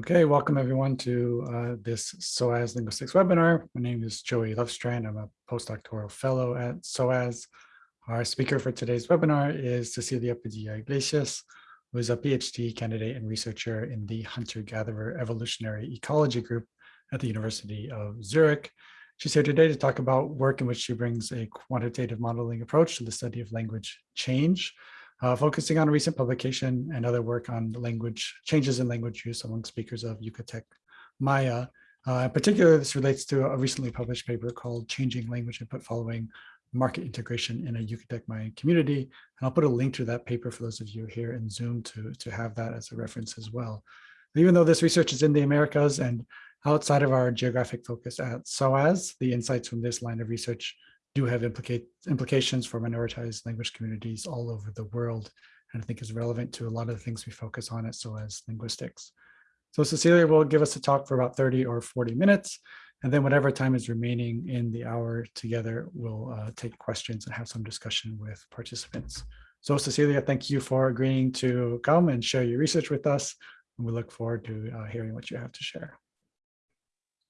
Okay, welcome everyone to uh, this SOAS Linguistics webinar. My name is Joey Lovestrand. I'm a postdoctoral fellow at SOAS. Our speaker for today's webinar is Cecilia Padilla Iglesias, who is a PhD candidate and researcher in the Hunter-Gatherer Evolutionary Ecology Group at the University of Zurich. She's here today to talk about work in which she brings a quantitative modeling approach to the study of language change uh, focusing on a recent publication and other work on language changes in language use among speakers of Yucatec Maya. Uh, in particular, this relates to a recently published paper called Changing Language Input Following Market Integration in a Yucatec Mayan Community. And I'll put a link to that paper for those of you here in Zoom to, to have that as a reference as well. Even though this research is in the Americas and outside of our geographic focus at SOAS, the insights from this line of research do have implicate, implications for minoritized language communities all over the world, and I think is relevant to a lot of the things we focus on at SOAS Linguistics. So Cecilia will give us a talk for about 30 or 40 minutes, and then whatever time is remaining in the hour together, we'll uh, take questions and have some discussion with participants. So Cecilia, thank you for agreeing to come and share your research with us. And we look forward to uh, hearing what you have to share.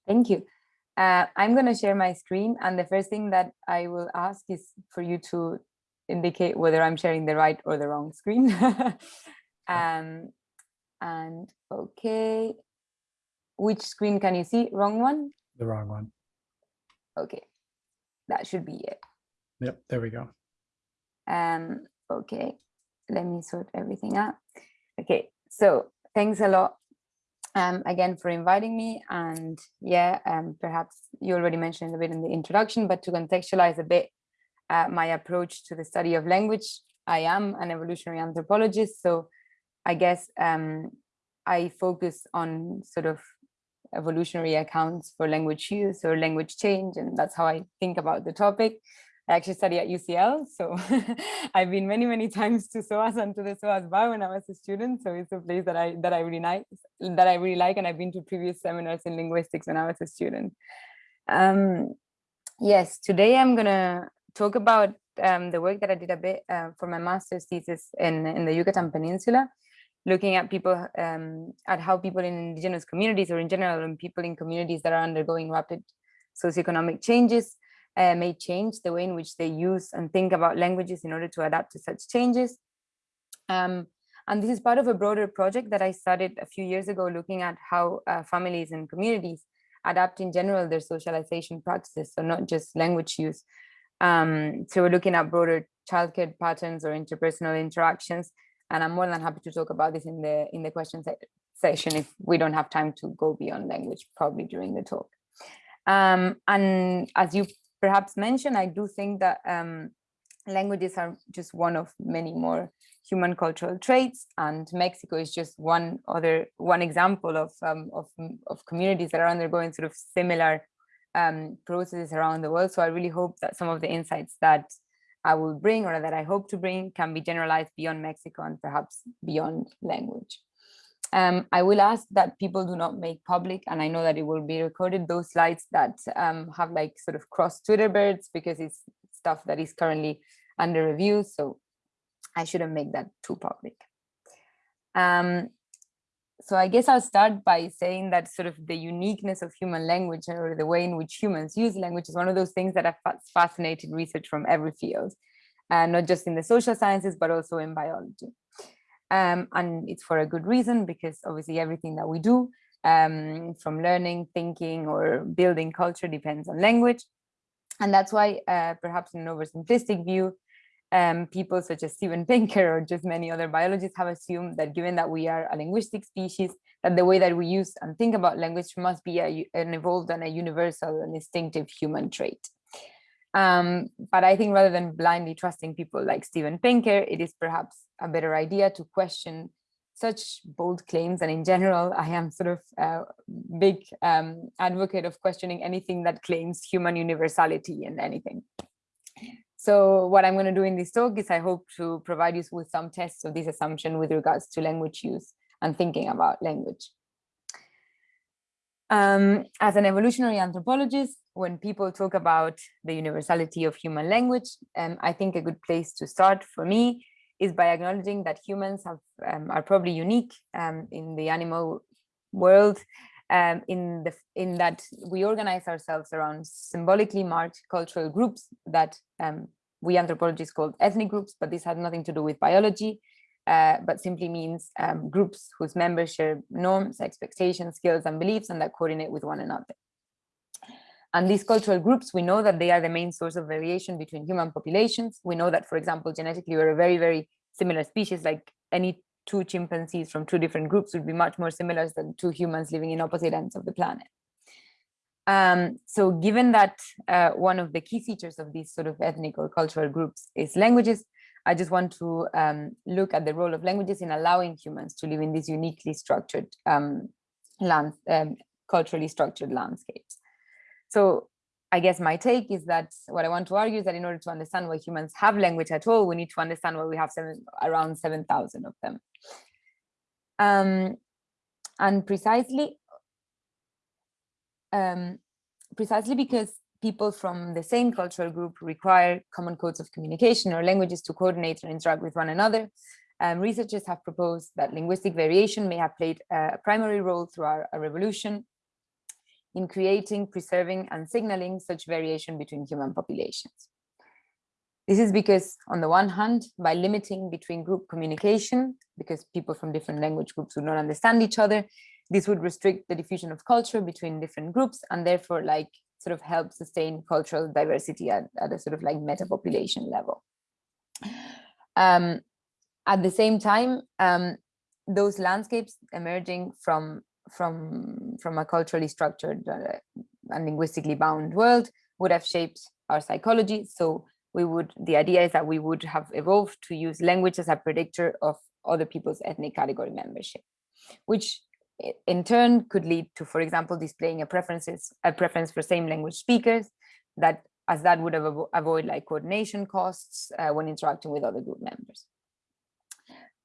Thank you. Uh, I'm going to share my screen and the first thing that I will ask is for you to indicate whether I'm sharing the right or the wrong screen. um, and okay, which screen can you see? Wrong one? The wrong one. Okay, that should be it. Yep, there we go. Um, okay, let me sort everything out. Okay, so thanks a lot um, again for inviting me. And yeah, um, perhaps you already mentioned a bit in the introduction, but to contextualize a bit uh, my approach to the study of language, I am an evolutionary anthropologist. So I guess um, I focus on sort of evolutionary accounts for language use or language change. And that's how I think about the topic. I actually study at UCL, so I've been many, many times to SOAS and to the SOAS bar when I was a student. So it's a place that I that I really like, that I really like, and I've been to previous seminars in linguistics when I was a student. Um, yes, today I'm gonna talk about um, the work that I did a bit uh, for my master's thesis in in the Yucatan Peninsula, looking at people um, at how people in indigenous communities or in general, and people in communities that are undergoing rapid socioeconomic changes uh, may change the way in which they use and think about languages in order to adapt to such changes. Um, and this is part of a broader project that I started a few years ago, looking at how uh, families and communities adapt in general their socialization practices, so not just language use. Um, so we're looking at broader childcare patterns or interpersonal interactions, and I'm more than happy to talk about this in the in the question se session if we don't have time to go beyond language, probably during the talk. Um, and as you perhaps mention, I do think that um, languages are just one of many more human cultural traits and Mexico is just one other one example of um, of, of communities that are undergoing sort of similar um, processes around the world so I really hope that some of the insights that I will bring or that I hope to bring can be generalized beyond Mexico and perhaps beyond language. Um, I will ask that people do not make public, and I know that it will be recorded, those slides that um, have like sort of cross Twitter birds because it's stuff that is currently under review. So I shouldn't make that too public. Um, so I guess I'll start by saying that sort of the uniqueness of human language or the way in which humans use language is one of those things that have fascinated research from every field, uh, not just in the social sciences, but also in biology. Um, and it's for a good reason because obviously everything that we do um, from learning, thinking or building culture depends on language. And that's why uh, perhaps in an oversimplistic view, um, people such as Steven Pinker or just many other biologists have assumed that given that we are a linguistic species, that the way that we use and think about language must be a, an evolved and a universal and distinctive human trait. Um, but I think rather than blindly trusting people like Steven Pinker, it is perhaps a better idea to question such bold claims. And in general, I am sort of a big um, advocate of questioning anything that claims human universality in anything. So what I'm going to do in this talk is I hope to provide you with some tests of this assumption with regards to language use and thinking about language. Um, as an evolutionary anthropologist, when people talk about the universality of human language, um, I think a good place to start for me is by acknowledging that humans have, um, are probably unique um, in the animal world um, in the in that we organize ourselves around symbolically marked cultural groups that um, we anthropologists call ethnic groups, but this has nothing to do with biology, uh, but simply means um, groups whose members share norms, expectations, skills, and beliefs, and that coordinate with one another. And these cultural groups, we know that they are the main source of variation between human populations. We know that, for example, genetically, we're a very, very similar species, like any two chimpanzees from two different groups would be much more similar than two humans living in opposite ends of the planet. Um, so given that uh, one of the key features of these sort of ethnic or cultural groups is languages, I just want to um, look at the role of languages in allowing humans to live in this uniquely structured um, land, um, culturally structured landscapes. So I guess my take is that what I want to argue is that in order to understand why humans have language at all, we need to understand why we have seven, around 7,000 of them. Um, and precisely, um, precisely because people from the same cultural group require common codes of communication or languages to coordinate and interact with one another. Um, researchers have proposed that linguistic variation may have played a primary role through our, our revolution in creating, preserving, and signaling such variation between human populations. This is because, on the one hand, by limiting between group communication, because people from different language groups would not understand each other, this would restrict the diffusion of culture between different groups and therefore like sort of help sustain cultural diversity at, at a sort of like meta population level. Um, at the same time, um, those landscapes emerging from from from a culturally structured uh, and linguistically bound world would have shaped our psychology. So we would the idea is that we would have evolved to use language as a predictor of other people's ethnic category membership, which in turn could lead to, for example, displaying a preferences a preference for same language speakers that as that would avo avoid like coordination costs uh, when interacting with other group members.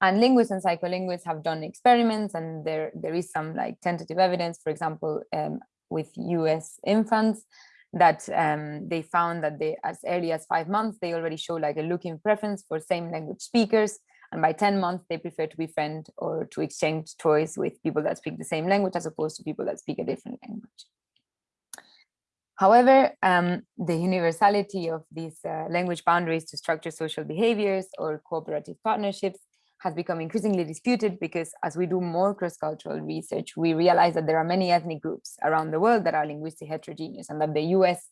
And linguists and psycholinguists have done experiments and there, there is some like tentative evidence, for example, um, with US infants that um, they found that they as early as five months, they already show like a looking preference for same language speakers and by 10 months, they prefer to befriend or to exchange toys with people that speak the same language as opposed to people that speak a different language. However, um, the universality of these uh, language boundaries to structure social behaviors or cooperative partnerships has become increasingly disputed because as we do more cross-cultural research, we realize that there are many ethnic groups around the world that are linguistically heterogeneous and that the US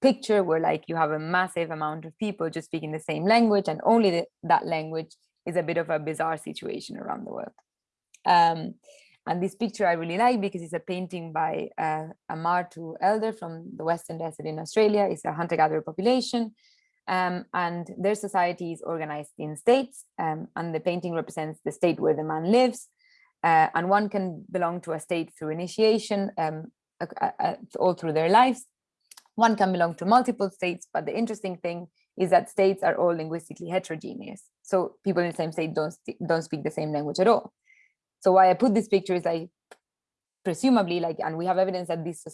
picture where like you have a massive amount of people just speaking the same language and only the, that language is a bit of a bizarre situation around the world. Um, and this picture I really like because it's a painting by uh, a Martu Elder from the Western Desert in Australia. It's a hunter-gatherer population. Um, and their society is organized in states. Um, and the painting represents the state where the man lives. Uh, and one can belong to a state through initiation um, uh, uh, all through their lives. One can belong to multiple states, but the interesting thing is that states are all linguistically heterogeneous. So people in the same state don't, don't speak the same language at all. So why I put this picture is I presumably like, and we have evidence that these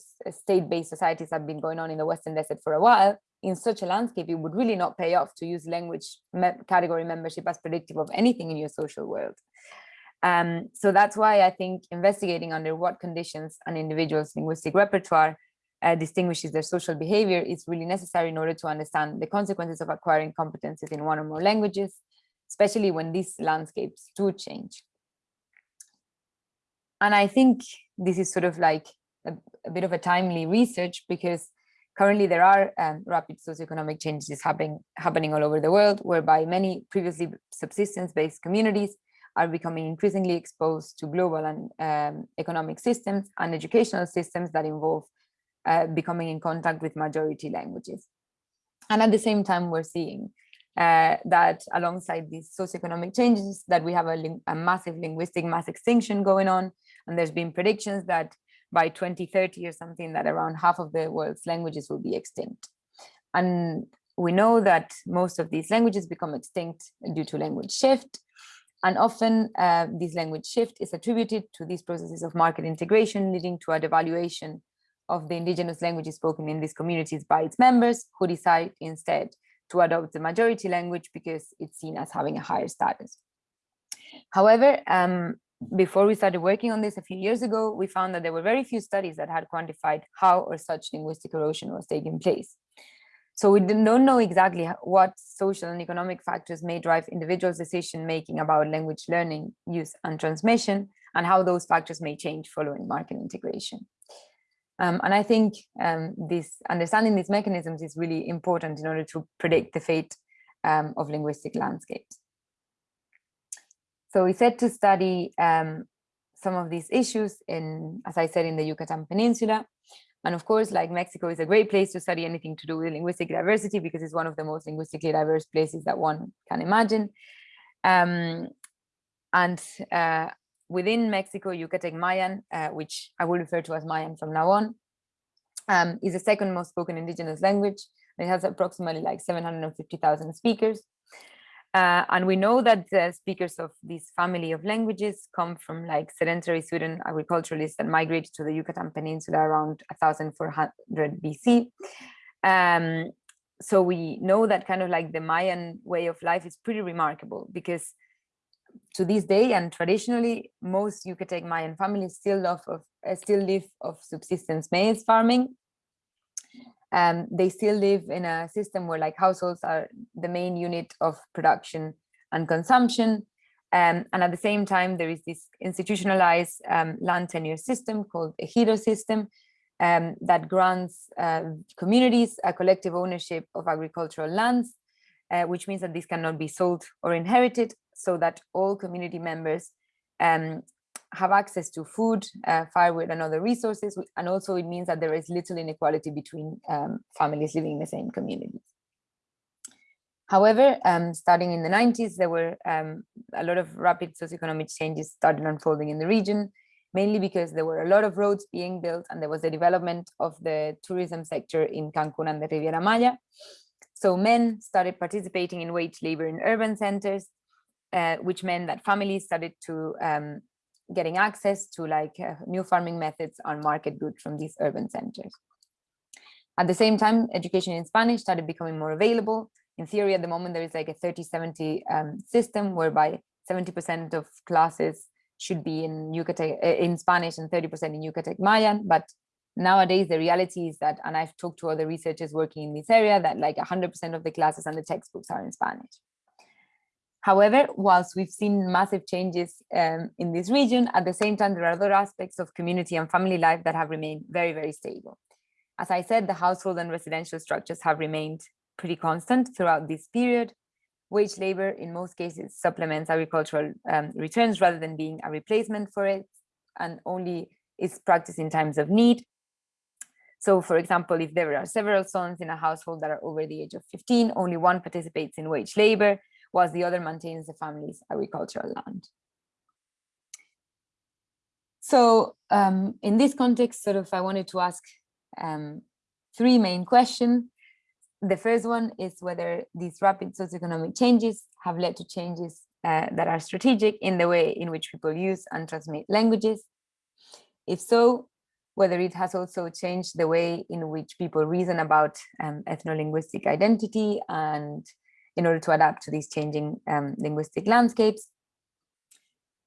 state-based societies have been going on in the Western desert for a while, in such a landscape, it would really not pay off to use language me category membership as predictive of anything in your social world. Um, so that's why I think investigating under what conditions an individual's linguistic repertoire uh, distinguishes their social behavior is really necessary in order to understand the consequences of acquiring competences in one or more languages, especially when these landscapes do change. And I think this is sort of like a, a bit of a timely research because currently there are um, rapid socioeconomic changes happening, happening all over the world, whereby many previously subsistence-based communities are becoming increasingly exposed to global and um, economic systems and educational systems that involve uh, becoming in contact with majority languages. And at the same time, we're seeing uh, that alongside these socioeconomic changes that we have a, a, massive linguistic mass extinction going on. And there's been predictions that by 2030 or something that around half of the world's languages will be extinct. And we know that most of these languages become extinct due to language shift. And often uh, this language shift is attributed to these processes of market integration, leading to a devaluation of the indigenous languages spoken in these communities by its members who decide instead to adopt the majority language because it's seen as having a higher status. However, um, before we started working on this a few years ago, we found that there were very few studies that had quantified how or such linguistic erosion was taking place. So we don't know exactly what social and economic factors may drive individuals' decision-making about language learning, use and transmission, and how those factors may change following market integration. Um, and I think um, this understanding these mechanisms is really important in order to predict the fate um, of linguistic landscapes. So we set to study um, some of these issues in, as I said, in the Yucatan Peninsula. And of course, like Mexico is a great place to study anything to do with linguistic diversity because it's one of the most linguistically diverse places that one can imagine. Um, and uh, within Mexico, Yucatec Mayan, uh, which I will refer to as Mayan from now on, um, is the second most spoken indigenous language. It has approximately like 750,000 speakers. Uh, and we know that the speakers of this family of languages come from like sedentary swidden agriculturalists that migrated to the Yucatan Peninsula around 1400 BC. Um, so we know that kind of like the Mayan way of life is pretty remarkable because to this day and traditionally most Yucatec Mayan families still live of uh, still live of subsistence maize farming um, they still live in a system where like households are the main unit of production and consumption. Um, and at the same time, there is this institutionalized um, land tenure system called a ejido system um, that grants uh, communities a collective ownership of agricultural lands, uh, which means that this cannot be sold or inherited so that all community members um, have access to food, uh, firewood, and other resources. And also it means that there is little inequality between um, families living in the same communities. However, um, starting in the 90s, there were um, a lot of rapid socioeconomic changes started unfolding in the region, mainly because there were a lot of roads being built and there was the development of the tourism sector in Cancun and the Riviera Maya. So men started participating in wage labor in urban centers, uh, which meant that families started to um, getting access to like uh, new farming methods on market goods from these urban centers. At the same time, education in Spanish started becoming more available. In theory, at the moment, there is like a 30-70 um, system whereby 70% of classes should be in Yucatec, uh, in Spanish and 30% in Yucatec Mayan. But nowadays, the reality is that, and I've talked to other researchers working in this area, that like 100% of the classes and the textbooks are in Spanish. However, whilst we've seen massive changes um, in this region, at the same time, there are other aspects of community and family life that have remained very, very stable. As I said, the household and residential structures have remained pretty constant throughout this period. Wage labor, in most cases, supplements agricultural um, returns rather than being a replacement for it, and only is practiced in times of need. So, for example, if there are several sons in a household that are over the age of 15, only one participates in wage labor, whilst the other maintains the family's agricultural land. So um, in this context, sort of, I wanted to ask um, three main questions. The first one is whether these rapid socioeconomic changes have led to changes uh, that are strategic in the way in which people use and transmit languages. If so, whether it has also changed the way in which people reason about um, ethno-linguistic identity and in order to adapt to these changing um, linguistic landscapes.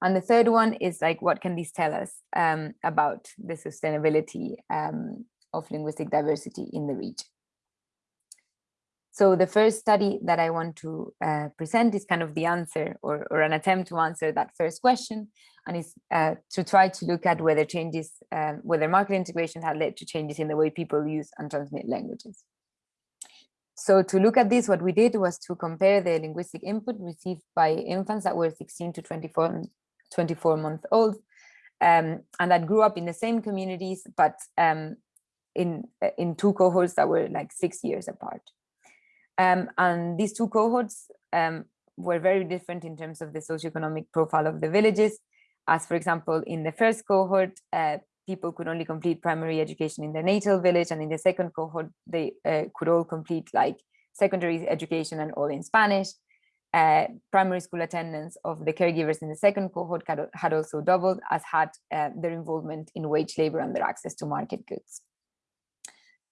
And the third one is like, what can these tell us um, about the sustainability um, of linguistic diversity in the region? So the first study that I want to uh, present is kind of the answer or, or, an attempt to answer that first question and is uh, to try to look at whether changes, um, whether market integration had led to changes in the way people use and transmit languages. So to look at this, what we did was to compare the linguistic input received by infants that were 16 to 24, 24 month old um, and that grew up in the same communities, but um, in, in two cohorts that were like six years apart. Um, and these two cohorts um, were very different in terms of the socioeconomic profile of the villages. As for example, in the first cohort, uh, people could only complete primary education in their natal village and in the second cohort they uh, could all complete like secondary education and all in Spanish. Uh, primary school attendance of the caregivers in the second cohort had, also doubled as had uh, their involvement in wage labor and their access to market goods.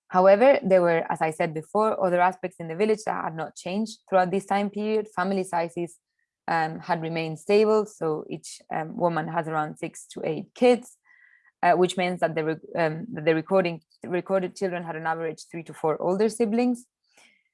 However, there were, as I said before, other aspects in the village that had not changed throughout this time period. Family sizes um, had remained stable. So each um, woman has around six to eight kids, uh, which means that the, um, the recording recorded children had on average three to four older siblings.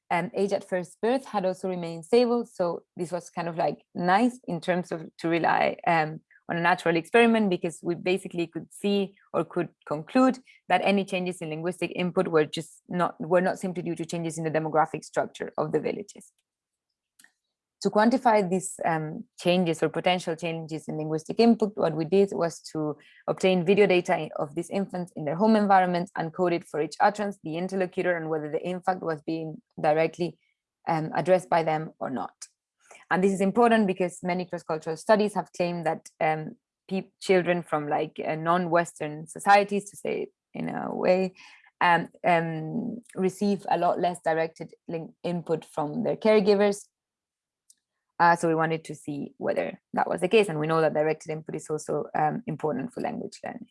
And age at first birth had also remained stable. So this was kind of like nice in terms of to rely um, on a natural experiment because we basically could see or could conclude that any changes in linguistic input were just not were not simply due to changes in the demographic structure of the villages. To quantify these um, changes or potential changes in linguistic input, what we did was to obtain video data of these infants in their home environment and coded for each utterance, the interlocutor, and whether the impact was being directly um, addressed by them or not. And this is important because many cross-cultural studies have claimed that um, children from like uh, non-Western societies, to say it in a way, um, um, receive a lot less directed input from their caregivers uh, so we wanted to see whether that was the case. And we know that directed input is also um, important for language learning.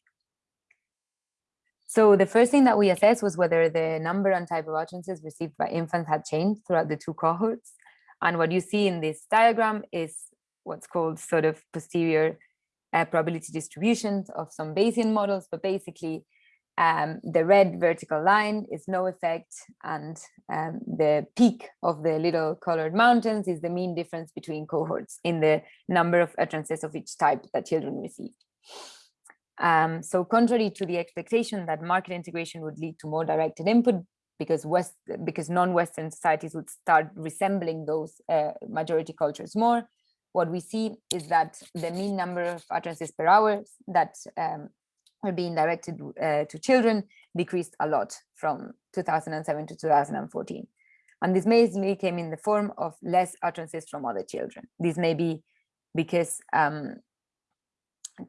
So the first thing that we assessed was whether the number and type of utterances received by infants had changed throughout the two cohorts. And what you see in this diagram is what's called sort of posterior uh, probability distributions of some Bayesian models, but basically um, the red vertical line is no effect and um, the peak of the little colored mountains is the mean difference between cohorts in the number of utterances of each type that children received. Um, so contrary to the expectation that market integration would lead to more directed input because West because non-Western societies would start resembling those uh, majority cultures more, what we see is that the mean number of utterances per hour that um, are being directed uh, to children decreased a lot from 2007 to 2014. And this mainly came in the form of less utterances from other children. This may be because um,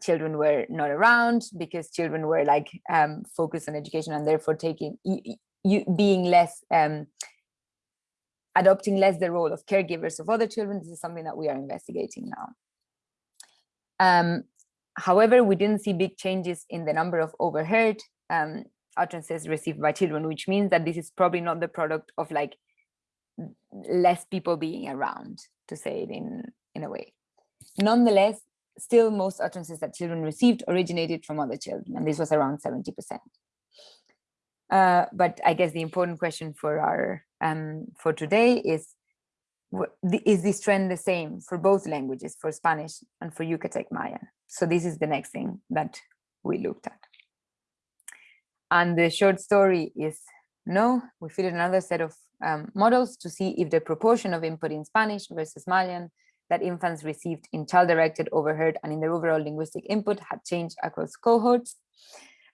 children were not around, because children were like um, focused on education and therefore taking you, being less um, adopting less the role of caregivers of other children. This is something that we are investigating now. However, we didn't see big changes in the number of overheard um, utterances received by children, which means that this is probably not the product of like less people being around, to say it in, in a way. Nonetheless, still most utterances that children received originated from other children, and this was around 70%. Uh, but I guess the important question for our um, for today is is this trend the same for both languages, for Spanish and for Yucatec Mayan? So this is the next thing that we looked at. And the short story is no, we fitted another set of um, models to see if the proportion of input in Spanish versus Mayan that infants received in child-directed, overheard, and in their overall linguistic input had changed across cohorts.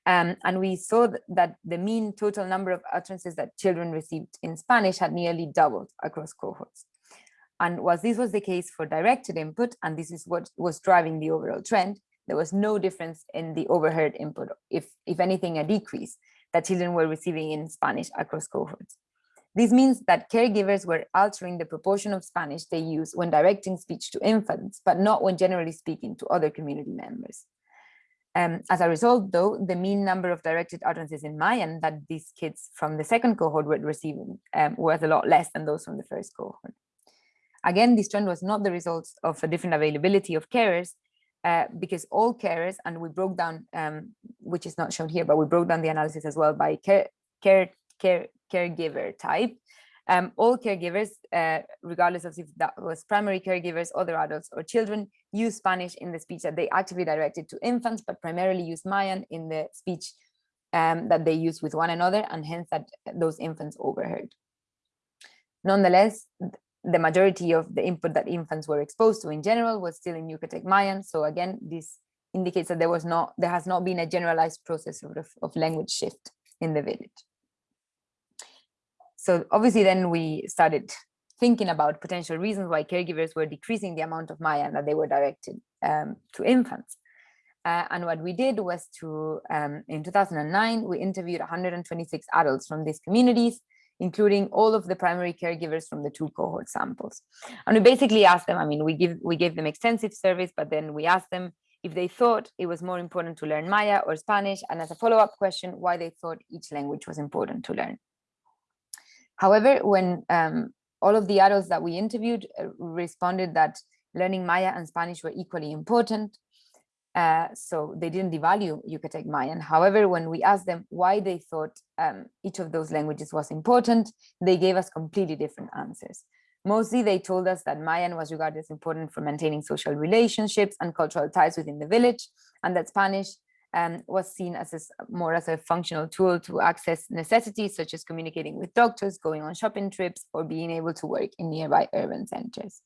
Um, and we saw that the mean total number of utterances that children received in Spanish had nearly doubled across cohorts. And whilst this was the case for directed input, and this is what was driving the overall trend, there was no difference in the overheard input, if, if anything, a decrease that children were receiving in Spanish across cohorts. This means that caregivers were altering the proportion of Spanish they use when directing speech to infants, but not when generally speaking to other community members. Um, as a result, though, the mean number of directed utterances in Mayan that these kids from the second cohort were receiving um, was a lot less than those from the first cohort. Again, this trend was not the result of a different availability of carers, uh, because all carers, and we broke down, um, which is not shown here, but we broke down the analysis as well by care, care, care caregiver type. Um, all caregivers, uh, regardless of if that was primary caregivers, other adults or children, use Spanish in the speech that they actively directed to infants, but primarily use Mayan in the speech um, that they use with one another, and hence that those infants overheard. Nonetheless, the majority of the input that infants were exposed to in general was still in Yucatec Mayan. So again, this indicates that there was not, there has not been a generalized process of, of language shift in the village. So obviously then we started thinking about potential reasons why caregivers were decreasing the amount of Mayan that they were directed um, to infants. Uh, and what we did was to, um, in 2009, we interviewed 126 adults from these communities including all of the primary caregivers from the two cohort samples. And we basically asked them, I mean, we give we gave them extensive surveys, but then we asked them if they thought it was more important to learn Maya or Spanish, and as a follow-up question, why they thought each language was important to learn. However, when um, all of the adults that we interviewed uh, responded that learning Maya and Spanish were equally important. Uh, so they didn't devalue Yucatec Mayan. However, when we asked them why they thought um, each of those languages was important, they gave us completely different answers. Mostly they told us that Mayan was regarded as important for maintaining social relationships and cultural ties within the village, and that Spanish um, was seen as a, more as a functional tool to access necessities such as communicating with doctors, going on shopping trips, or being able to work in nearby urban centers.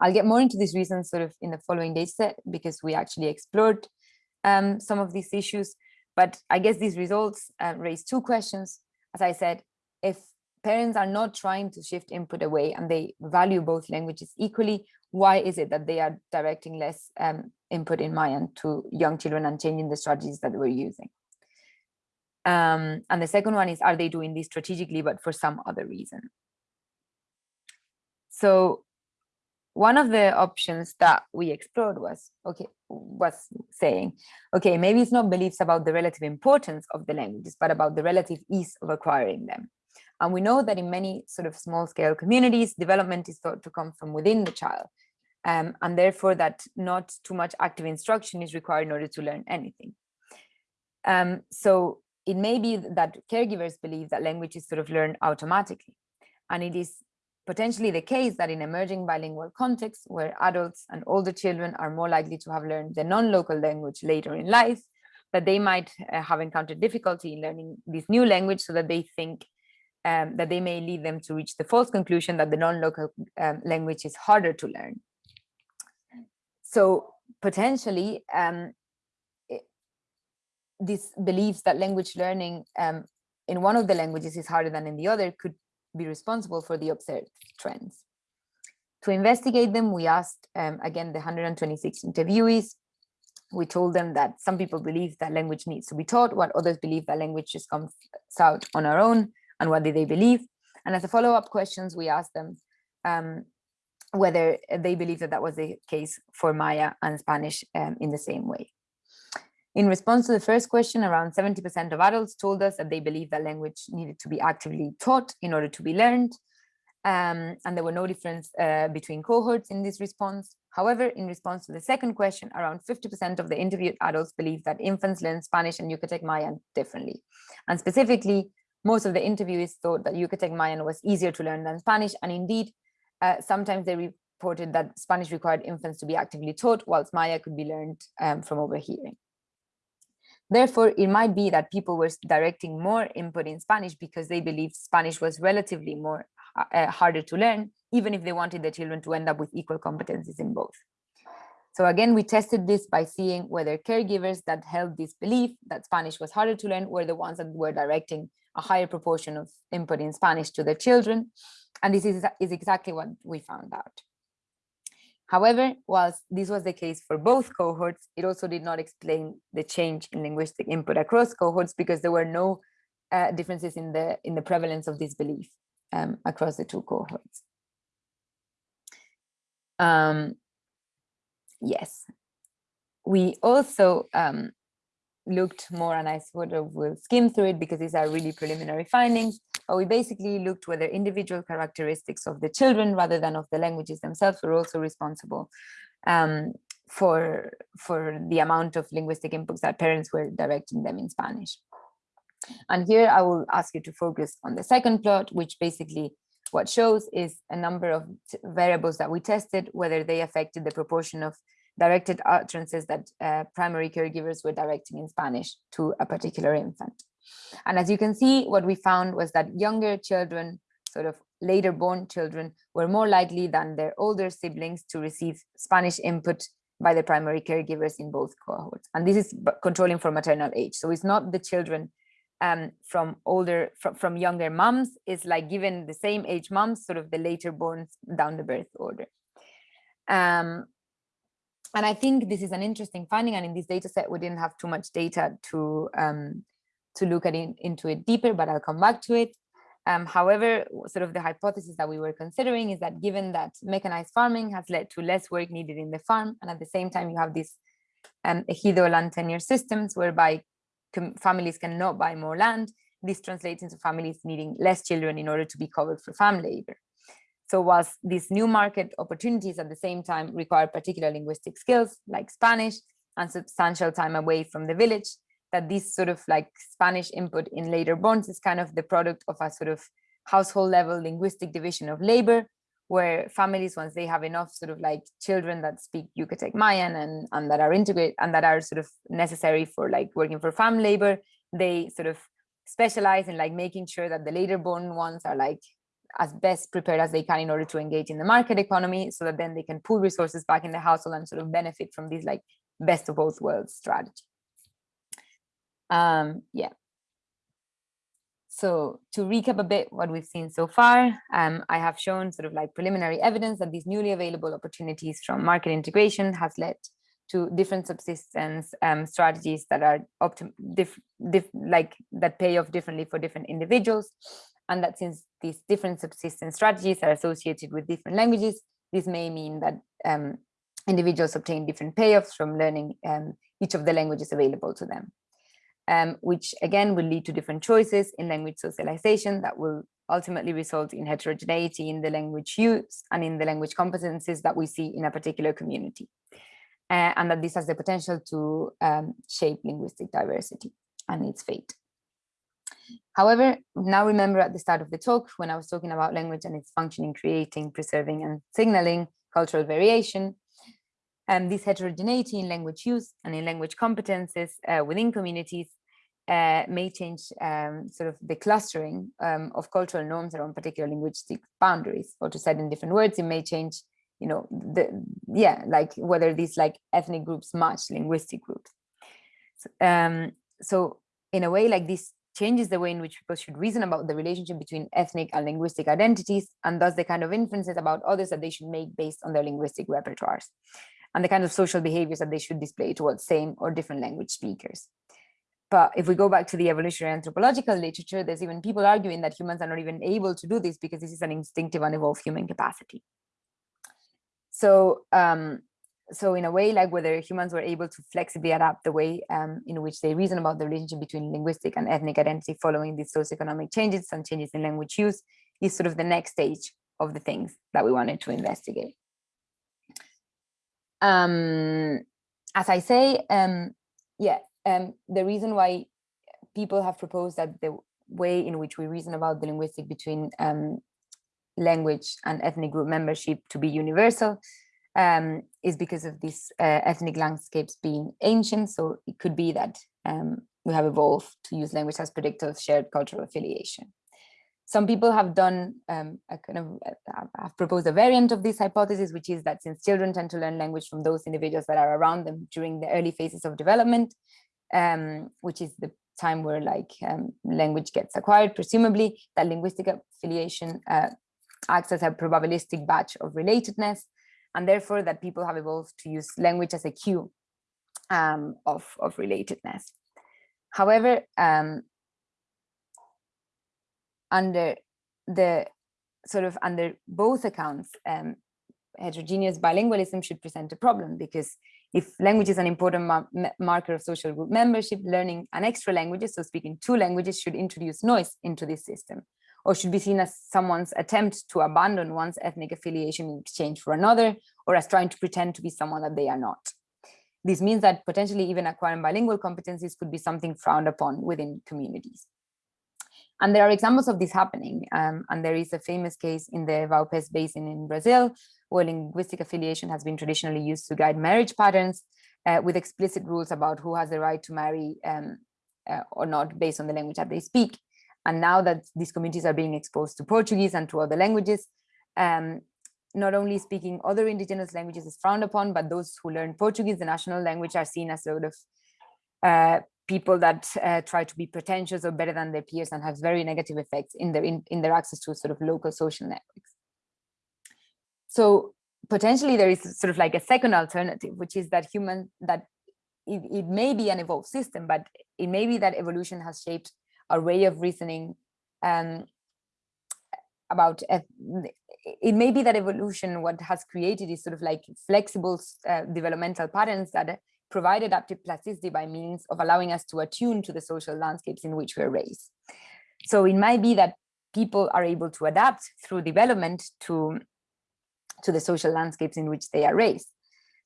I'll get more into these reasons sort of in the following data set because we actually explored um, some of these issues. But I guess these results uh, raise two questions. As I said, if parents are not trying to shift input away and they value both languages equally, why is it that they are directing less um, input in Mayan to young children and changing the strategies that we're using? Um, and the second one is, are they doing this strategically, but for some other reason? So one of the options that we explored was okay was saying okay maybe it's not beliefs about the relative importance of the languages but about the relative ease of acquiring them. And we know that in many sort of small scale communities development is thought to come from within the child um, and therefore that not too much active instruction is required in order to learn anything. Um, so it may be that caregivers believe that language is sort of learned automatically and it is potentially the case that in emerging bilingual contexts where adults and older children are more likely to have learned the non-local language later in life, that they might uh, have encountered difficulty in learning this new language so that they think um, that they may lead them to reach the false conclusion that the non-local um, language is harder to learn. So potentially, um, it, this beliefs that language learning um, in one of the languages is harder than in the other could be responsible for the observed trends. To investigate them, we asked, um, again, the 126 interviewees. We told them that some people believe that language needs to be taught, what others believe that language just comes out on our own, and what do they believe? And as a follow-up questions, we asked them um, whether they believe that that was the case for Maya and Spanish um, in the same way. In response to the first question, around 70% of adults told us that they believe that language needed to be actively taught in order to be learned. Um, and there were no difference uh, between cohorts in this response. However, in response to the second question, around 50% of the interviewed adults believe that infants learn Spanish and Yucatec Mayan differently. And specifically, most of the interviewees thought that Yucatec Mayan was easier to learn than Spanish. And indeed, uh, sometimes they reported that Spanish required infants to be actively taught, whilst Maya could be learned um, from overhearing. Therefore, it might be that people were directing more input in Spanish because they believed Spanish was relatively more uh, uh, harder to learn, even if they wanted the children to end up with equal competencies in both. So again, we tested this by seeing whether caregivers that held this belief that Spanish was harder to learn were the ones that were directing a higher proportion of input in Spanish to their children. And this is, is exactly what we found out. However, whilst this was the case for both cohorts, it also did not explain the change in linguistic input across cohorts because there were no uh, differences in the in the prevalence of this belief um, across the two cohorts. Um, yes, we also um, looked more, and I sort of will skim through it because these are really preliminary findings, but we basically looked whether individual characteristics of the children rather than of the languages themselves were also responsible um, for, for the amount of linguistic inputs that parents were directing them in Spanish. And here I will ask you to focus on the second plot, which basically what shows is a number of variables that we tested, whether they affected the proportion of directed utterances that uh, primary caregivers were directing in Spanish to a particular infant. And as you can see, what we found was that younger children, sort of later born children, were more likely than their older siblings to receive Spanish input by the primary caregivers in both cohorts. And this is controlling for maternal age. So it's not the children um, from older, from, from younger moms, it's like given the same age moms, sort of the later born down the birth order. Um, and I think this is an interesting finding. And in this data set, we didn't have too much data to um, to look at it, into it deeper, but I'll come back to it. Um, however, sort of the hypothesis that we were considering is that given that mechanized farming has led to less work needed in the farm, and at the same time you have these um, ejido land tenure systems whereby families cannot buy more land, this translates into families needing less children in order to be covered for farm labor. So whilst these new market opportunities at the same time require particular linguistic skills like Spanish and substantial time away from the village, that this sort of like Spanish input in later bonds is kind of the product of a sort of household level linguistic division of labor, where families, once they have enough sort of like children that speak Yucatec Mayan and, and that are integrated and that are sort of necessary for like working for farm labor, they sort of specialize in like making sure that the later born ones are like as best prepared as they can in order to engage in the market economy so that then they can pull resources back in the household and sort of benefit from this like best of both worlds strategy. Um, yeah. So to recap a bit what we've seen so far, um, I have shown sort of like preliminary evidence that these newly available opportunities from market integration has led to different subsistence um, strategies that are like that pay off differently for different individuals and that since these different subsistence strategies are associated with different languages, this may mean that um, individuals obtain different payoffs from learning um, each of the languages available to them, um, which again will lead to different choices in language socialization that will ultimately result in heterogeneity in the language use and in the language competencies that we see in a particular community. Uh, and that this has the potential to um, shape linguistic diversity and its fate. However, now remember at the start of the talk, when I was talking about language and its function in creating, preserving and signaling cultural variation, and um, this heterogeneity in language use and in language competences uh, within communities uh, may change um, sort of the clustering um, of cultural norms around particular linguistic boundaries, or to say in different words, it may change, you know, the yeah, like whether these like ethnic groups match linguistic groups. Um, so in a way, like this changes the way in which people should reason about the relationship between ethnic and linguistic identities, and thus the kind of inferences about others that they should make based on their linguistic repertoires, and the kind of social behaviors that they should display towards same or different language speakers. But if we go back to the evolutionary anthropological literature, there's even people arguing that humans are not even able to do this because this is an instinctive and evolved human capacity. So um, so in a way, like whether humans were able to flexibly adapt the way um, in which they reason about the relationship between linguistic and ethnic identity following these socioeconomic changes and changes in language use is sort of the next stage of the things that we wanted to investigate. Um, as I say, um, yeah, um, the reason why people have proposed that the way in which we reason about the linguistic between um, language and ethnic group membership to be universal um, is because of these uh, ethnic landscapes being ancient. So it could be that um, we have evolved to use language as predictor of shared cultural affiliation. Some people have done um, a kind of uh, have proposed a variant of this hypothesis, which is that since children tend to learn language from those individuals that are around them during the early phases of development, um, which is the time where like um, language gets acquired, presumably that linguistic affiliation uh, acts as a probabilistic batch of relatedness and therefore that people have evolved to use language as a cue um, of, of relatedness. However, um, under the sort of under both accounts, um, heterogeneous bilingualism should present a problem because if language is an important mar marker of social group membership, learning an extra languages, so speaking two languages should introduce noise into this system or should be seen as someone's attempt to abandon one's ethnic affiliation in exchange for another, or as trying to pretend to be someone that they are not. This means that potentially even acquiring bilingual competencies could be something frowned upon within communities. And there are examples of this happening. Um, and there is a famous case in the Vaupés Basin in Brazil, where linguistic affiliation has been traditionally used to guide marriage patterns uh, with explicit rules about who has the right to marry um, uh, or not based on the language that they speak. And now that these communities are being exposed to Portuguese and to other languages, um, not only speaking other indigenous languages is frowned upon, but those who learn Portuguese, the national language, are seen as sort of uh, people that uh, try to be pretentious or better than their peers and have very negative effects in their in, in their access to sort of local social networks. So potentially there is sort of like a second alternative, which is that human that it, it may be an evolved system, but it may be that evolution has shaped a way of reasoning um, about it may be that evolution what has created is sort of like flexible uh, developmental patterns that provide adaptive plasticity by means of allowing us to attune to the social landscapes in which we're raised. So it might be that people are able to adapt through development to, to the social landscapes in which they are raised.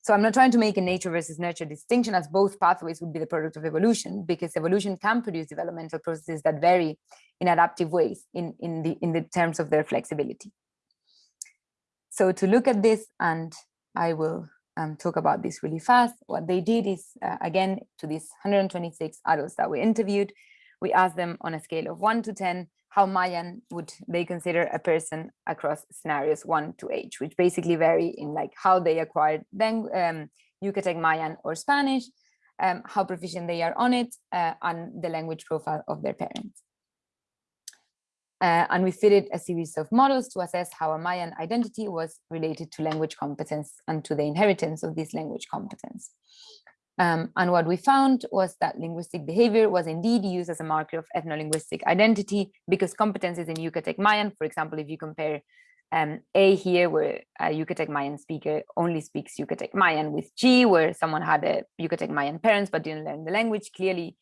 So I'm not trying to make a nature versus nurture distinction as both pathways would be the product of evolution because evolution can produce developmental processes that vary in adaptive ways in, in, the, in the terms of their flexibility. So to look at this, and I will um, talk about this really fast, what they did is, uh, again, to these 126 adults that we interviewed, we asked them on a scale of one to 10, how Mayan would they consider a person across scenarios one to age, which basically vary in like how they acquired then um, Yucatec Mayan or Spanish, um, how proficient they are on it, uh, and the language profile of their parents. Uh, and we fitted a series of models to assess how a Mayan identity was related to language competence and to the inheritance of this language competence. Um, and what we found was that linguistic behavior was indeed used as a marker of ethno-linguistic identity because competences in Yucatec Mayan, for example, if you compare um, A here, where a Yucatec Mayan speaker only speaks Yucatec Mayan with G, where someone had a Yucatec Mayan parents but didn't learn the language, clearly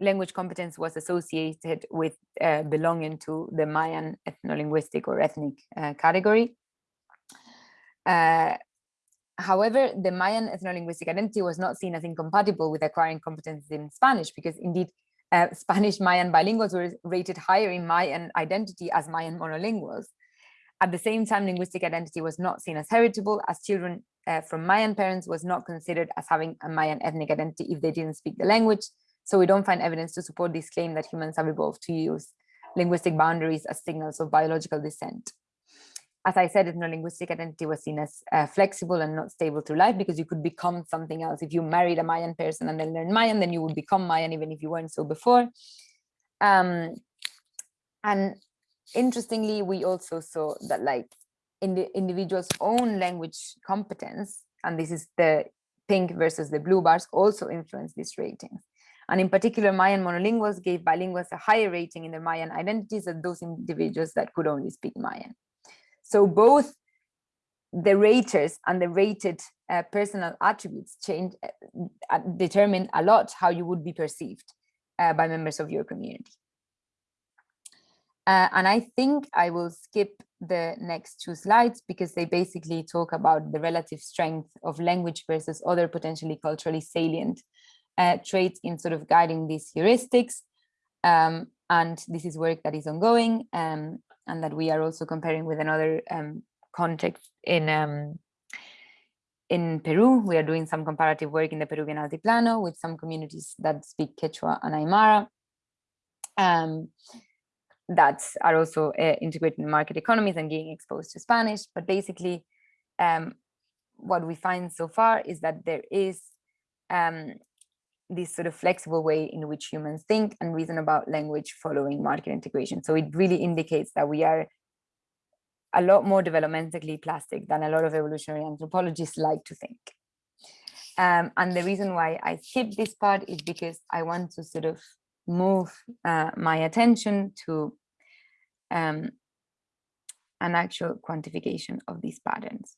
language competence was associated with uh, belonging to the Mayan ethno-linguistic or ethnic uh, category. Uh, However, the Mayan ethno-linguistic identity was not seen as incompatible with acquiring competence in Spanish because indeed uh, Spanish Mayan bilinguals were rated higher in Mayan identity as Mayan monolinguals. At the same time, linguistic identity was not seen as heritable as children uh, from Mayan parents was not considered as having a Mayan ethnic identity if they didn't speak the language. So we don't find evidence to support this claim that humans have evolved to use linguistic boundaries as signals of biological descent as I said, ethno-linguistic identity was seen as uh, flexible and not stable through life because you could become something else. If you married a Mayan person and then learned Mayan, then you would become Mayan even if you weren't so before. Um, and interestingly, we also saw that like in the individual's own language competence, and this is the pink versus the blue bars, also influence these ratings. And in particular, Mayan monolinguals gave bilinguals a higher rating in their Mayan identities than those individuals that could only speak Mayan. So both the raters and the rated uh, personal attributes change, uh, uh, determine a lot how you would be perceived uh, by members of your community. Uh, and I think I will skip the next two slides because they basically talk about the relative strength of language versus other potentially culturally salient uh, traits in sort of guiding these heuristics. Um, and this is work that is ongoing. Um, and that we are also comparing with another um, context in um, in Peru. We are doing some comparative work in the Peruvian Altiplano with some communities that speak Quechua and Aymara um, that are also uh, integrated in market economies and getting exposed to Spanish. But basically, um, what we find so far is that there is um, this sort of flexible way in which humans think and reason about language following market integration. So it really indicates that we are a lot more developmentally plastic than a lot of evolutionary anthropologists like to think. Um, and the reason why I skip this part is because I want to sort of move uh, my attention to um, an actual quantification of these patterns.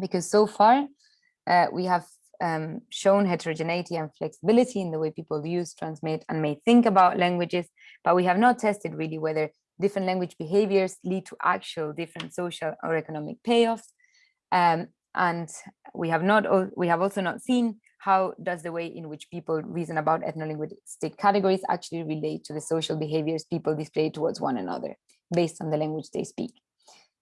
Because so far, uh, we have um, shown heterogeneity and flexibility in the way people use, transmit, and may think about languages, but we have not tested really whether different language behaviors lead to actual different social or economic payoffs. Um, and we have not, we have also not seen how does the way in which people reason about ethno-linguistic categories actually relate to the social behaviors people display towards one another based on the language they speak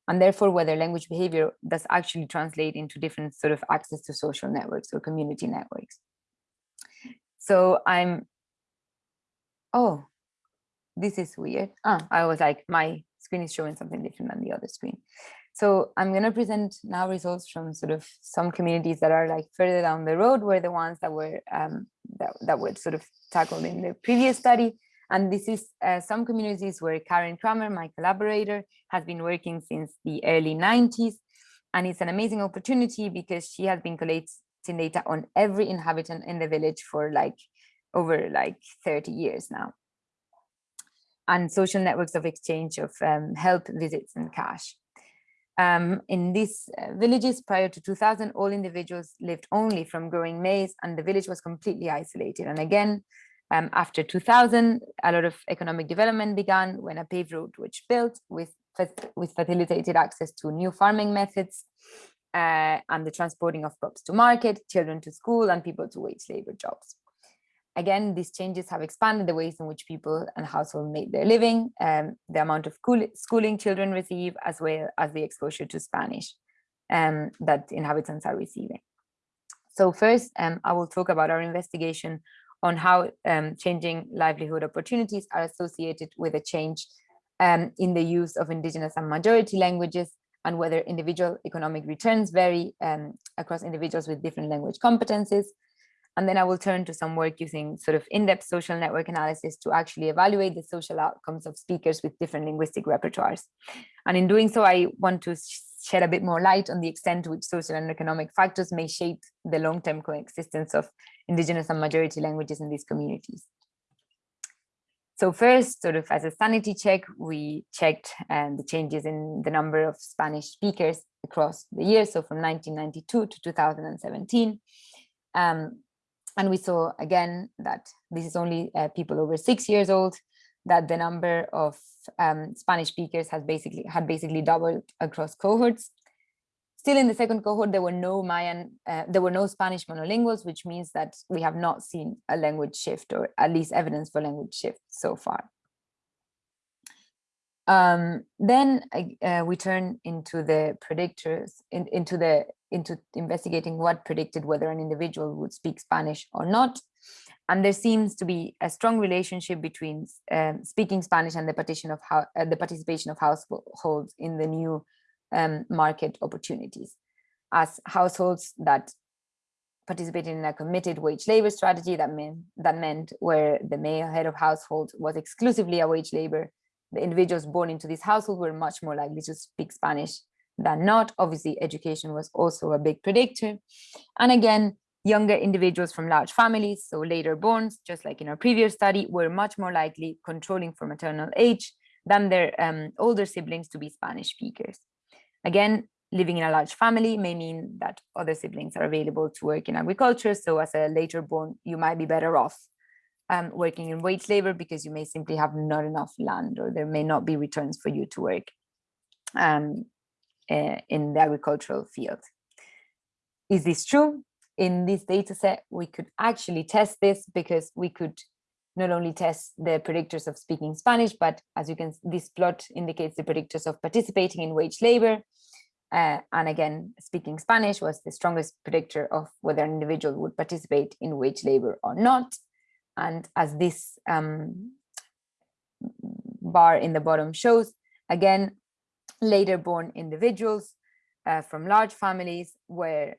and therefore whether language behavior does actually translate into different sort of access to social networks or community networks. So I'm, oh, this is weird. Ah, I was like, my screen is showing something different than the other screen. So I'm going to present now results from sort of some communities that are like further down the road were the ones that were um, that, that were sort of tackled in the previous study. And this is uh, some communities where Karen Kramer, my collaborator, has been working since the early 90s. And it's an amazing opportunity because she has been collecting data on every inhabitant in the village for like over like 30 years now. And social networks of exchange of um, help, visits, and cash. Um, in these uh, villages prior to 2000, all individuals lived only from growing maize and the village was completely isolated. And again, Um, after 2000, a lot of economic development began when a paved road was built with, with facilitated access to new farming methods uh, and the transporting of crops to market, children to school, and people to wage labor jobs. Again, these changes have expanded the ways in which people and households make their living, um, the amount of schooling children receive, as well as the exposure to Spanish um, that inhabitants are receiving. So first, um, I will talk about our investigation on how um, changing livelihood opportunities are associated with a change um, in the use of indigenous and majority languages and whether individual economic returns vary um, across individuals with different language competencies, and then I will turn to some work using sort of in-depth social network analysis to actually evaluate the social outcomes of speakers with different linguistic repertoires. And in doing so, I want to shed a bit more light on the extent to which social and economic factors may shape the long-term coexistence of indigenous and majority languages in these communities. So first, sort of as a sanity check, we checked um, the changes in the number of Spanish speakers across the years. So from 1992 to 2017. Um, and we saw again that this is only uh, people over six years old, that the number of um, Spanish speakers has basically had basically doubled across cohorts. Still in the second cohort, there were no Mayan, uh, there were no Spanish monolinguals, which means that we have not seen a language shift or at least evidence for language shift so far. Um, then uh, we turn into the predictors, in, into the into investigating what predicted whether an individual would speak Spanish or not. And there seems to be a strong relationship between um, speaking Spanish and the, partition of how, uh, the participation of households in the new um, market opportunities. As households that participated in a committed wage labor strategy that meant, that meant where the male head of household was exclusively a wage labor, the individuals born into this household were much more likely to speak Spanish than not. Obviously, education was also a big predictor. And again, younger individuals from large families, so later borns, just like in our previous study, were much more likely controlling for maternal age than their um, older siblings to be Spanish speakers. Again, living in a large family may mean that other siblings are available to work in agriculture. So as a later born, you might be better off um, working in wage labor because you may simply have not enough land or there may not be returns for you to work um, uh, in the agricultural field. Is this true? In this data set, we could actually test this because we could not only test the predictors of speaking Spanish, but as you can, this plot indicates the predictors of participating in wage labor. Uh, and again, speaking Spanish was the strongest predictor of whether an individual would participate in wage labor or not. And as this um, bar in the bottom shows, again, later born individuals uh, from large families were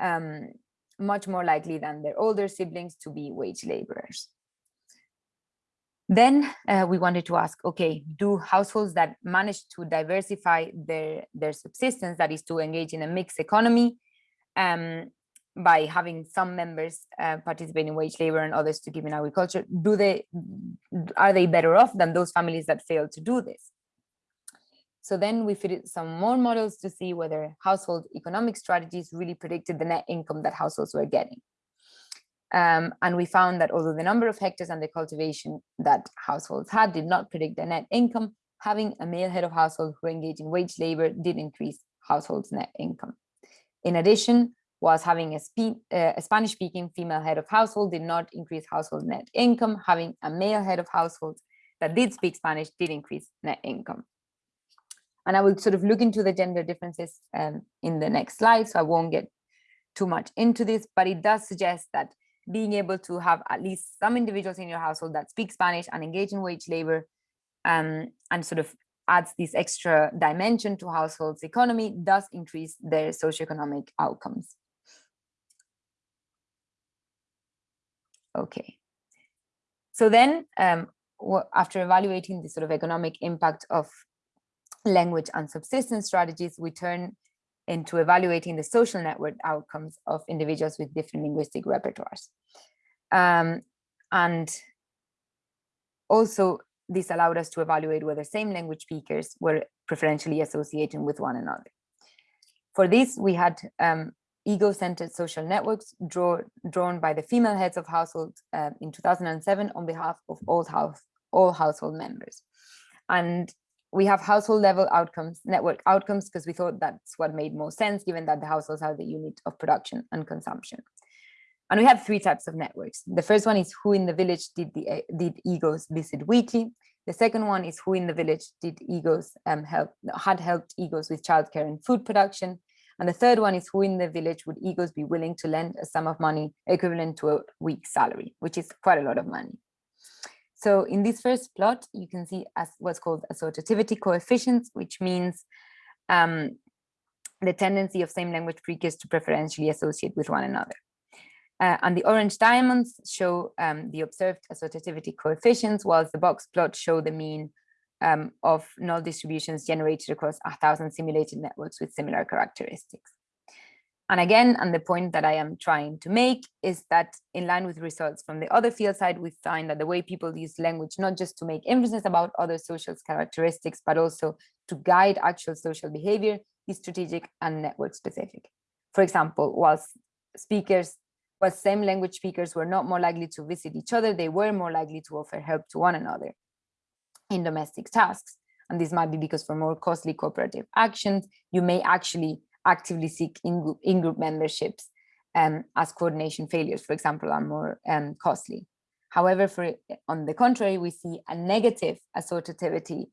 um, much more likely than their older siblings to be wage laborers. Then uh, we wanted to ask, okay, do households that manage to diversify their, their subsistence, that is to engage in a mixed economy, um, by having some members uh, participate in wage labor and others to give in agriculture, do they, are they better off than those families that fail to do this? So then we fitted some more models to see whether household economic strategies really predicted the net income that households were getting. Um, and we found that although the number of hectares and the cultivation that households had did not predict the net income, having a male head of household who engaged in wage labor did increase households' net income. In addition, was having a, uh, a Spanish-speaking female head of household did not increase household net income. Having a male head of household that did speak Spanish did increase net income. And I will sort of look into the gender differences um, in the next slide, so I won't get too much into this, but it does suggest that being able to have at least some individuals in your household that speak Spanish and engage in wage labor um, and sort of adds this extra dimension to households economy does increase their socioeconomic outcomes. Okay. So then um, after evaluating the sort of economic impact of language and subsistence strategies, we turn into evaluating the social network outcomes of individuals with different linguistic repertoires. Um, and also this allowed us to evaluate whether same language speakers were preferentially associating with one another. For this, we had um, ego-centered social networks draw, drawn by the female heads of households uh, in 2007 on behalf of all, house, all household members. And we have household level outcomes, network outcomes, because we thought that's what made more sense, given that the households are the unit of production and consumption. And we have three types of networks. The first one is who in the village did the uh, did egos visit weekly. The second one is who in the village did egos um, help had helped egos with childcare and food production. And the third one is who in the village would egos be willing to lend a sum of money equivalent to a week's salary, which is quite a lot of money. So in this first plot, you can see as what's called assortativity coefficients, which means um, the tendency of same language speakers to preferentially associate with one another. Uh, and the orange diamonds show um, the observed assortativity coefficients, whilst the box plots show the mean um, of null distributions generated across a thousand simulated networks with similar characteristics. And again, and the point that I am trying to make is that in line with results from the other field side, we find that the way people use language, not just to make inferences about other social characteristics, but also to guide actual social behavior is strategic and network specific. For example, whilst speakers, while same language speakers were not more likely to visit each other, they were more likely to offer help to one another in domestic tasks. And this might be because for more costly cooperative actions, you may actually actively seek in-group in -group memberships um, as coordination failures, for example, are more um, costly. However, for on the contrary, we see a negative assortativity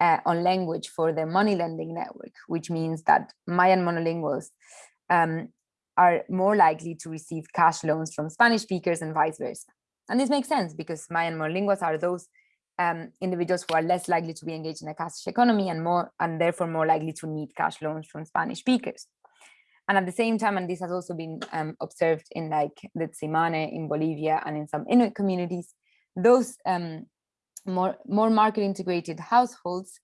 uh, on language for the money lending network, which means that Mayan monolinguals um, are more likely to receive cash loans from Spanish speakers and vice versa. And this makes sense because Mayan monolinguals are those um, individuals who are less likely to be engaged in a cash economy and more and therefore more likely to need cash loans from Spanish speakers. And at the same time, and this has also been um, observed in like the Tsimane in Bolivia and in some Inuit communities, those um, more, more market integrated households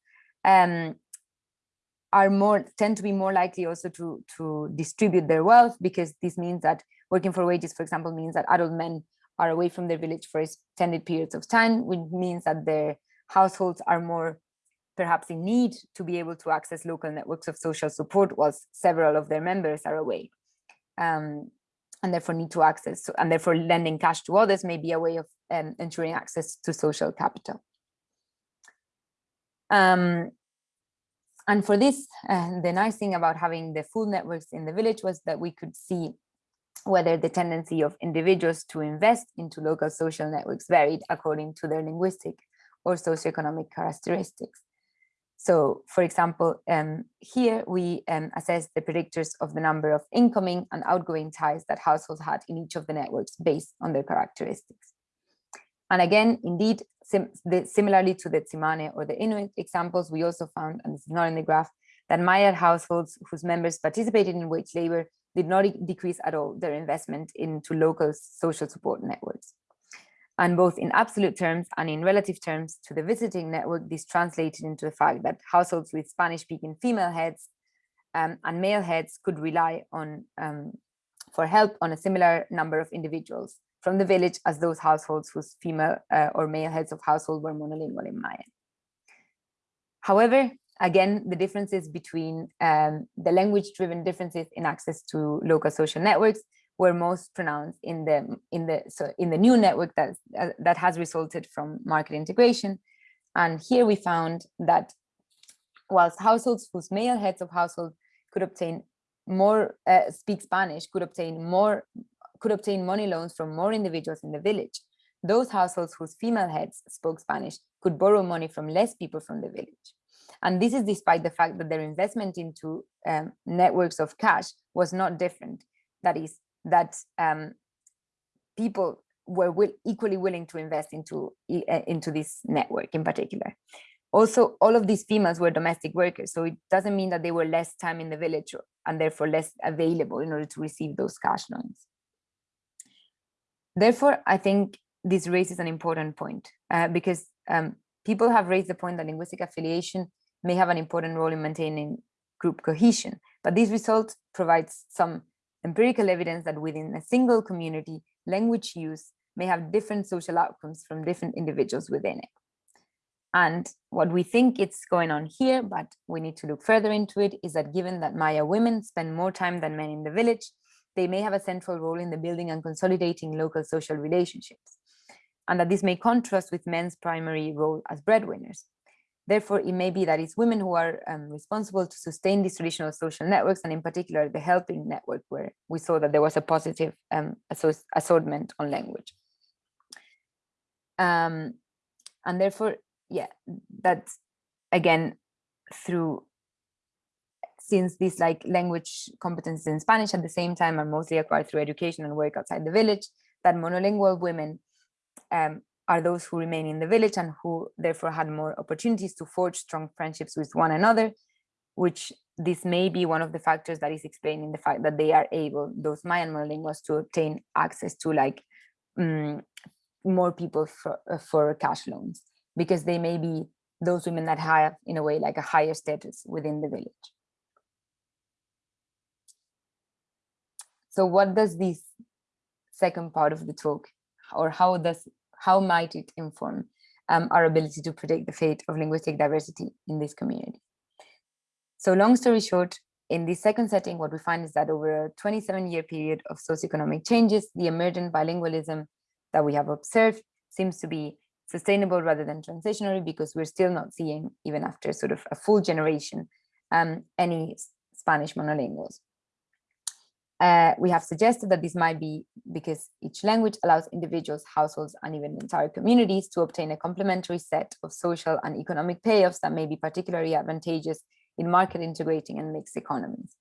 um, are more tend to be more likely also to, to distribute their wealth because this means that working for wages, for example, means that adult men are away from their village for extended periods of time, which means that their households are more perhaps in need to be able to access local networks of social support whilst several of their members are away. Um, and therefore need to access, and therefore lending cash to others may be a way of um, ensuring access to social capital. Um, and for this, uh, the nice thing about having the full networks in the village was that we could see whether the tendency of individuals to invest into local social networks varied according to their linguistic or socioeconomic characteristics. So, for example, um, here we um, assess the predictors of the number of incoming and outgoing ties that households had in each of the networks based on their characteristics. And again, indeed, sim the, similarly to the Tsimane or the Inuit examples, we also found, and this is not in the graph, that Maya households whose members participated in wage labor did not decrease at all their investment into local social support networks. And both in absolute terms and in relative terms to the visiting network, this translated into the fact that households with Spanish-speaking female heads um, and male heads could rely on um, for help on a similar number of individuals from the village as those households whose female uh, or male heads of household were monolingual in Mayan. However, again, the differences between um, the language-driven differences in access to local social networks were most pronounced in the in the so in the new network that uh, that has resulted from market integration. And here we found that whilst households whose male heads of household could obtain more uh, speak Spanish could obtain more could obtain money loans from more individuals in the village. Those households whose female heads spoke Spanish could borrow money from less people from the village. And this is despite the fact that their investment into um, networks of cash was not different. That is, that um, people were will, equally willing to invest into, uh, into this network in particular. Also, all of these females were domestic workers, so it doesn't mean that they were less time in the village and therefore less available in order to receive those cash loans. Therefore, I think this raises an important point uh, because um, people have raised the point that linguistic affiliation may have an important role in maintaining group cohesion. But this result provides some empirical evidence that within a single community, language use may have different social outcomes from different individuals within it. And what we think it's going on here, but we need to look further into it, is that given that Maya women spend more time than men in the village, they may have a central role in the building and consolidating local social relationships, and that this may contrast with men's primary role as breadwinners. Therefore, it may be that it's women who are um, responsible to sustain these traditional social networks, and in particular, the helping network, where we saw that there was a positive um, assortment on language. Um, and therefore, yeah, that's again through since these like language competencies in Spanish at the same time are mostly acquired through education and work outside the village, that monolingual women um, are those who remain in the village and who therefore had more opportunities to forge strong friendships with one another, which this may be one of the factors that is explaining the fact that they are able, those Mayan monolinguals, to obtain access to like um, more people for, uh, for cash loans, because they may be those women that have, in a way, like a higher status within the village. So what does this second part of the talk, or how does how might it inform um, our ability to predict the fate of linguistic diversity in this community? So long story short, in this second setting, what we find is that over a 27 year period of socioeconomic changes, the emergent bilingualism that we have observed seems to be sustainable rather than transitionary because we're still not seeing, even after sort of a full generation, um, any Spanish monolinguals. Uh, we have suggested that this might be because each language allows individuals, households, and even entire communities to obtain a complementary set of social and economic payoffs that may be particularly advantageous in market integrating and mixed economies.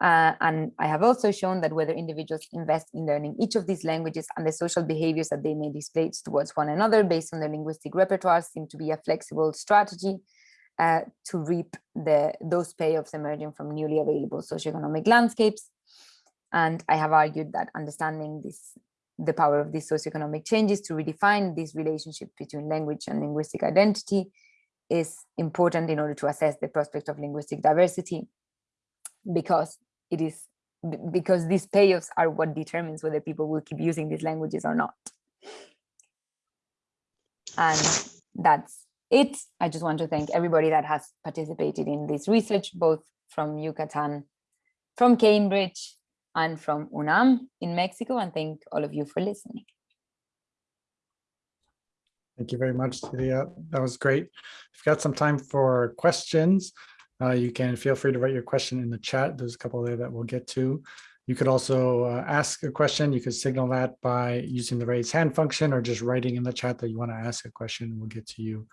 Uh, and I have also shown that whether individuals invest in learning each of these languages and the social behaviors that they may display towards one another based on their linguistic repertoire seem to be a flexible strategy uh, to reap the those payoffs emerging from newly available socioeconomic landscapes. And I have argued that understanding this the power of these socioeconomic changes to redefine this relationship between language and linguistic identity is important in order to assess the prospect of linguistic diversity because it is because these payoffs are what determines whether people will keep using these languages or not. And that's it. I just want to thank everybody that has participated in this research, both from Yucatan, from Cambridge, and from UNAM in Mexico, and thank all of you for listening. Thank you very much, Celia. That was great. We've got some time for questions. Uh, you can feel free to write your question in the chat. There's a couple there that we'll get to. You could also uh, ask a question. You could signal that by using the raise hand function or just writing in the chat that you want to ask a question. We'll get to you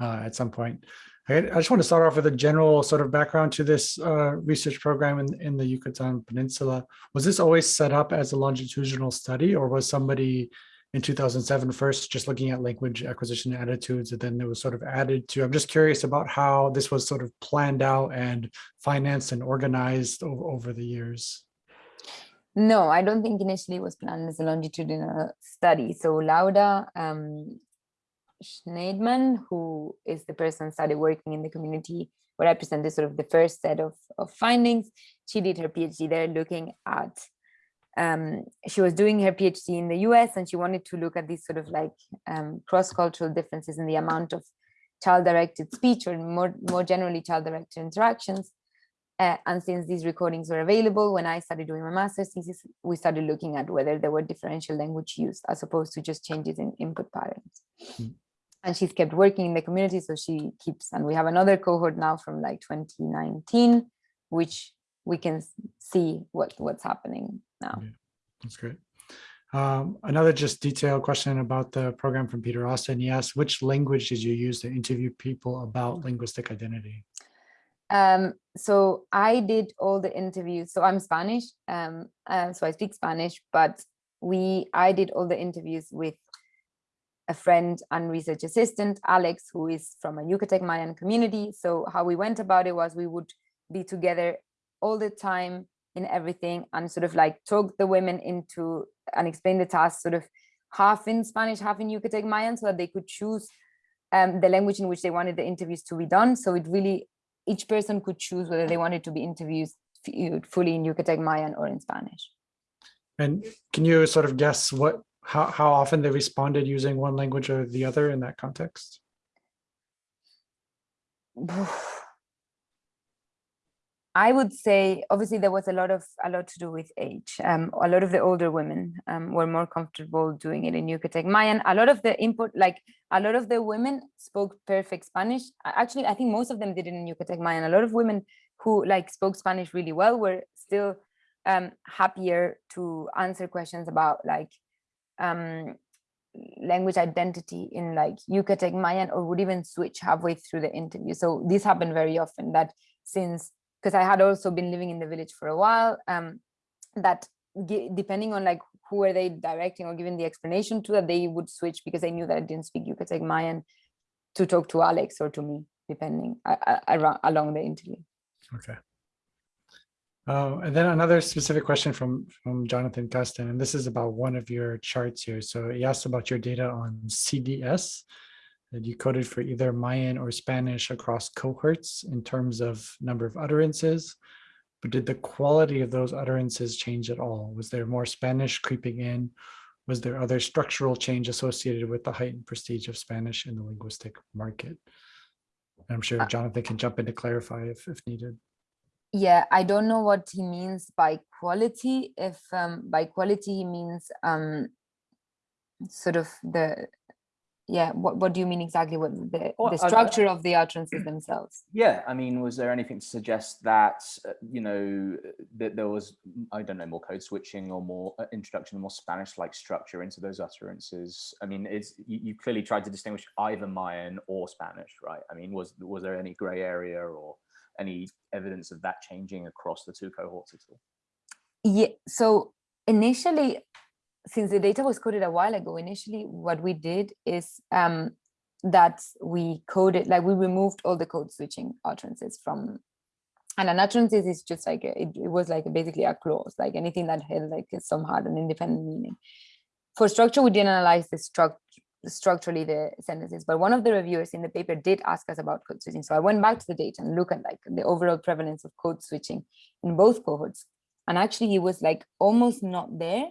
uh, at some point. I, just want to start off with a general sort of background to this uh, research program in, in the Yucatan Peninsula. Was this always set up as a longitudinal study or was somebody in 2007 first just looking at language acquisition attitudes and then it was sort of added to i'm just curious about how this was sort of planned out and financed and organized over, over the years no i don't think initially it was planned as a longitudinal study so laura um, shneidman who is the person started working in the community where i presented sort of the first set of, of findings she did her phd there looking at um, she was doing her PhD in the US and she wanted to look at these sort of like um, cross-cultural differences in the amount of child-directed speech or more, more generally child-directed interactions. Uh, and since these recordings were available, when I started doing my master's thesis, we started looking at whether there were differential language use as opposed to just changes in input patterns. Mm. And she's kept working in the community, so she keeps, and we have another cohort now from like 2019, which we can see what what's happening now. Yeah, that's great. Um, another just detailed question about the program from Peter Austin. He asked, which language did you use to interview people about linguistic identity? Um, so I did all the interviews. So I'm Spanish, um, uh, so I speak Spanish, but we I did all the interviews with a friend and research assistant, Alex, who is from a Yucatec Mayan community. So how we went about it was we would be together all the time in everything and sort of like talk the women into and explain the task sort of half in Spanish, half in Yucatec Mayan so that they could choose um, the language in which they wanted the interviews to be done. So it really, each person could choose whether they wanted to be interviewed fully in Yucatec Mayan or in Spanish. And can you sort of guess what, how, how often they responded using one language or the other in that context? I would say, obviously, there was a lot of a lot to do with age. Um, a lot of the older women um, were more comfortable doing it in Yucatec Mayan. A lot of the input, like a lot of the women spoke perfect Spanish. Actually, I think most of them did it in Yucatec Mayan. A lot of women who like spoke Spanish really well were still um, happier to answer questions about like um, language identity in like Yucatec Mayan or would even switch halfway through the interview. So this happened very often that since because I had also been living in the village for a while, um, that depending on like who are they directing or giving the explanation to, that they would switch because they knew that I didn't speak Yucatec Mayan to talk to Alex or to me, depending around along the interview. Okay. Uh, and then another specific question from, from Jonathan Custon, and this is about one of your charts here. So he asked about your data on CDS that you coded for either Mayan or Spanish across cohorts in terms of number of utterances, but did the quality of those utterances change at all? Was there more Spanish creeping in? Was there other structural change associated with the heightened prestige of Spanish in the linguistic market? And I'm sure uh Jonathan can jump in to clarify if, if needed. Yeah, I don't know what he means by quality. If um, by quality he means um, sort of the yeah what, what do you mean exactly what the, well, the structure of the utterances themselves yeah i mean was there anything to suggest that uh, you know that there was i don't know more code switching or more uh, introduction of more spanish like structure into those utterances i mean it's you, you, clearly tried to distinguish either mayan or spanish right i mean was was there any gray area or any evidence of that changing across the two cohorts at all yeah so initially since the data was coded a while ago, initially what we did is um, that we coded, like we removed all the code switching utterances from, and an utterance is just like, a, it, it, was like basically a clause, like anything that had like some hard and independent meaning. For structure, we didn't analyze the structure structurally the sentences but one of the reviewers in the paper did ask us about code switching so i went back to the data and look at like the overall prevalence of code switching in both cohorts and actually it was like almost not there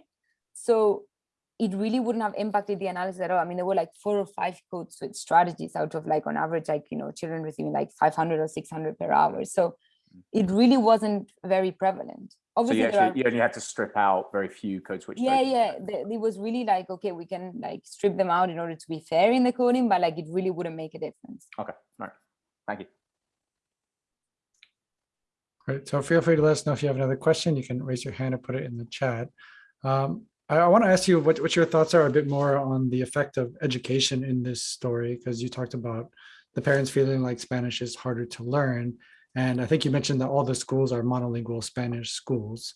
so it really wouldn't have impacted the analysis at all. I mean, there were like four or five code switch strategies out of like on average, like, you know, children receiving like 500 or 600 per hour. So mm. it really wasn't very prevalent. Obviously, so you, actually, are, you only had to strip out very few code switch. Yeah, yeah. The, it was really like, okay, we can like strip them out in order to be fair in the coding, but like it really wouldn't make a difference. Okay, all right. Thank you. Great. So feel free to let us know if you have another question. You can raise your hand and put it in the chat. Um, I, want to ask you what, what your thoughts are a bit more on the effect of education in this story, because you talked about the parents feeling like Spanish is harder to learn. And I think you mentioned that all the schools are monolingual Spanish schools.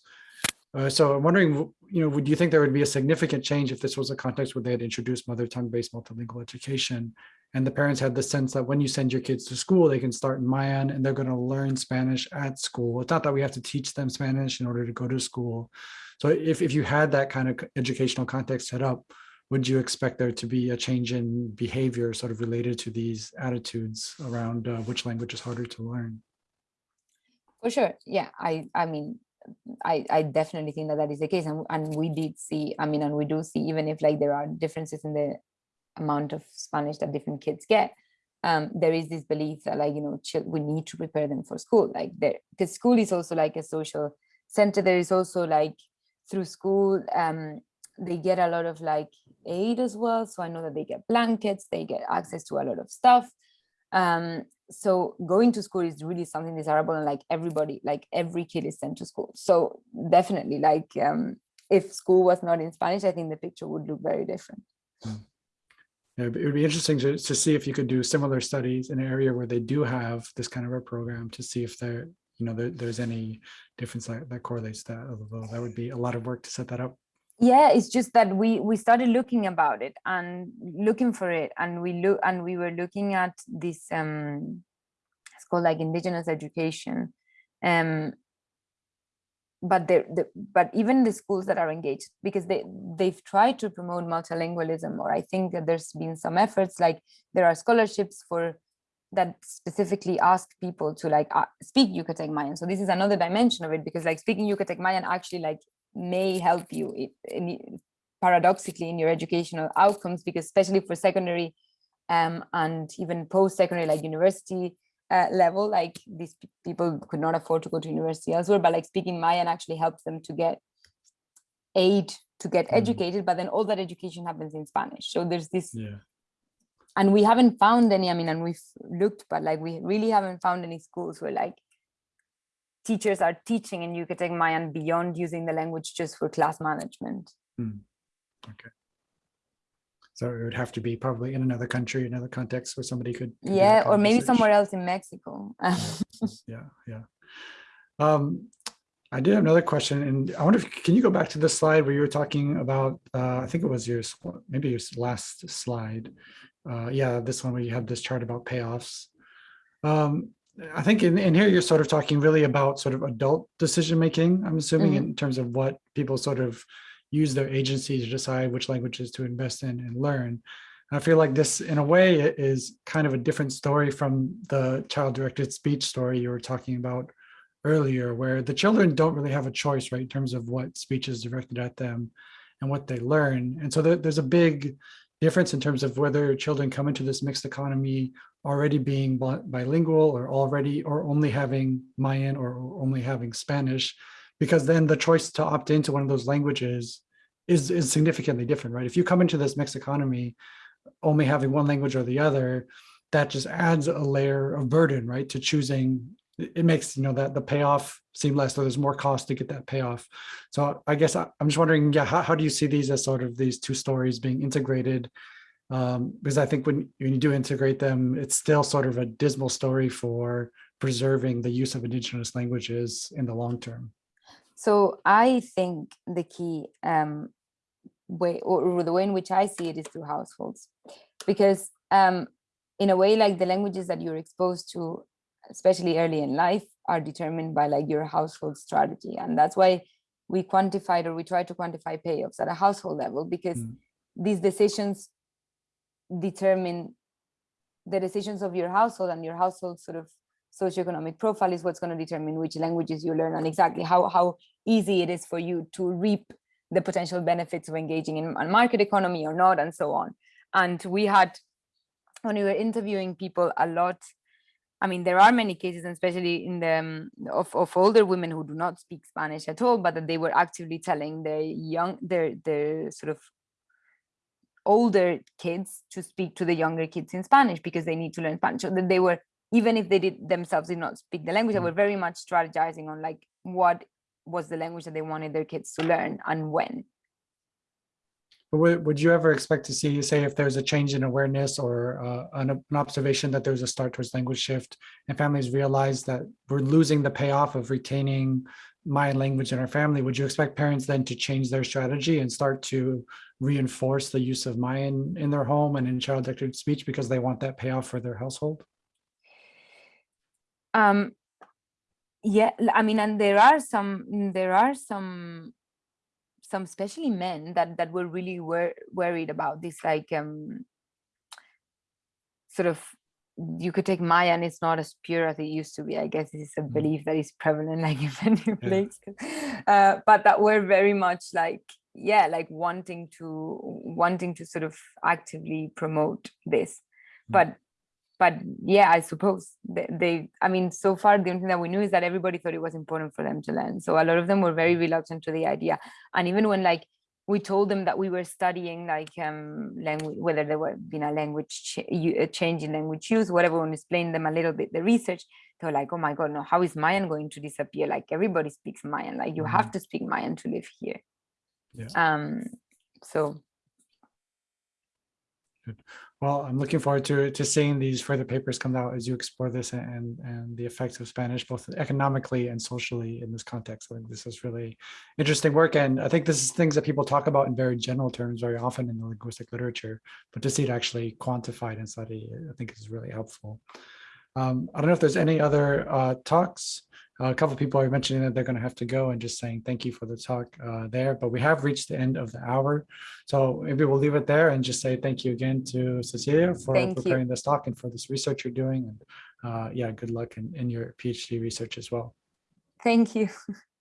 Uh, so I'm wondering, you know, would you think there would be a significant change if this was a context where they had introduced mother tongue based multilingual education and the parents had the sense that when you send your kids to school, they can start in Mayan and they're going to learn Spanish at school. It's not that we have to teach them Spanish in order to go to school, so if, if you had that kind of educational context set up, would you expect there to be a change in behavior sort of related to these attitudes around uh, which language is harder to learn? For sure. Yeah, I, I mean, I, I definitely think that that is the case. And, and we did see, I mean, and we do see, even if like there are differences in the amount of Spanish that different kids get, um, there is this belief that like, you know, we need to prepare them for school. Like there, because school is also like a social center. There is also like through school, um, they get a lot of like aid as well. So I know that they get blankets, they get access to a lot of stuff. Um, so going to school is really something desirable and like everybody, like every kid is sent to school. So definitely like um, if school was not in Spanish, I think the picture would look very different. Hmm. Yeah, it would be interesting to, to see if you could do similar studies in an area where they do have this kind of a program to see if there you know, there, there's any difference that, that correlates that, although that would be a lot of work to set that up. Yeah, it's just that we we started looking about it and looking for it, and we look and we were looking at this um, it's called like indigenous education, um, but the, the but even the schools that are engaged because they they've tried to promote multilingualism, or I think that there's been some efforts like there are scholarships for that specifically ask people to like uh, speak Yucatec Mayan. So this is another dimension of it because like speaking Yucatec Mayan actually like may help you it, in, paradoxically in your educational outcomes because especially for secondary um, and even post-secondary like university uh, level, like these people could not afford to go to university elsewhere, but like speaking Mayan actually helps them to get aid to get Mm. educated, but then all that education happens in Spanish. So there's this Yeah. and we haven't found any i mean and we've looked but like we really haven't found any schools where like teachers are teaching in yucatec mayan beyond using the language just for class management Okay. So it would have to be probably in another country, another context where somebody could. could do that yeah or maybe research. somewhere else in mexico Yeah, yeah. Um, I did have another question, and I wonder if, can you go back to the slide where you were talking about, uh, I think it was your, maybe your last slide. Uh, yeah, this one where you have this chart about payoffs. Um, I think in, in here, you're sort of talking really about sort of adult decision-making, I'm assuming, Mhm. in terms of what people sort of use their agency to decide which languages to invest in and learn. I feel like this, in a way, is kind of a different story from the child-directed speech story you were talking about earlier, where the children don't really have a choice, right, in terms of what speech is directed at them and what they learn. And so there, there's a big difference in terms of whether children come into this mixed economy already being bilingual or already or only having Mayan or only having Spanish, because then the choice to opt into one of those languages is, is significantly different, right? If you come into this mixed economy only having one language or the other, that just adds a layer of burden, right, to choosing. It makes, you know, that the payoff seem less, so there's more cost to get that payoff. So I guess I- I'm just wondering, yeah, how, how do you see these as sort of these two stories being integrated? Um, because I think when, when you do integrate them, it's still sort of a dismal story for preserving the use of indigenous languages in the long term. so i think the key um way or, or the way in which i see it is through households because um in a way like the languages that you're exposed to especially early in life are determined by like your household strategy and that's why we quantified or we try to quantify payoffs at a household level because Mm. these decisions determine the decisions of your household and your household sort of socioeconomic profile is what's going to determine which languages you learn and exactly how how easy it is for you to reap the potential benefits of engaging in a market economy or not and so on and we had when we were interviewing people a lot i mean there are many cases especially in the um, of, of older women who do not speak spanish at all but that they were actively telling their young their their sort of older kids to speak to the younger kids in spanish because they need to learn spanish so that they were even if they did themselves did not speak the language Mm. they were very much strategizing on like what was the language that they wanted their kids to learn and when would, would you ever expect to see, say, if there's a change in awareness or uh, an, an observation that there's a start towards language shift and families realize that we're losing the payoff of retaining Mayan language in our family, would you expect parents then to change their strategy and start to reinforce the use of Mayan in their home and in child directed speech because they want that payoff for their household? um yeah I mean and there are some there are some some especially men that that were really wor- worried about this like um sort of you could take Maya and it's not as pure as it used to be. I guess this is a Mm. belief that is prevalent like in many places. Uh, but that were very much like, yeah, like wanting to wanting to sort of actively promote this. Mm. But but yeah, I suppose they, they I mean, so far the only thing that we knew is that everybody thought it was important for them to learn. So a lot of them were very reluctant to the idea. And even when like we told them that we were studying like um language whether there were been a language ch- a change in language use whatever we explained them a little bit the research they were like oh my god no how is mayan going to disappear like everybody speaks mayan like you have to speak mayan to live here Yeah. um so Well, I'm looking forward to to seeing these further papers come out as you explore this and and the effects of Spanish both economically and socially in this context. I think this is really interesting work, and I think this is things that people talk about in very general terms very often in the linguistic literature, but to see it actually quantified and studied, I think is really helpful. Um, I don't know if there's any other uh, talks. Uh, a couple of people are mentioning that they're going to have to go and just saying thank you for the talk uh, there, but we have reached the end of the hour. So maybe we'll leave it there and just say thank you again to Cecilia for Thank you. preparing this talk and for this research you're doing. And uh, yeah, good luck in, in your PhD research as well. thank you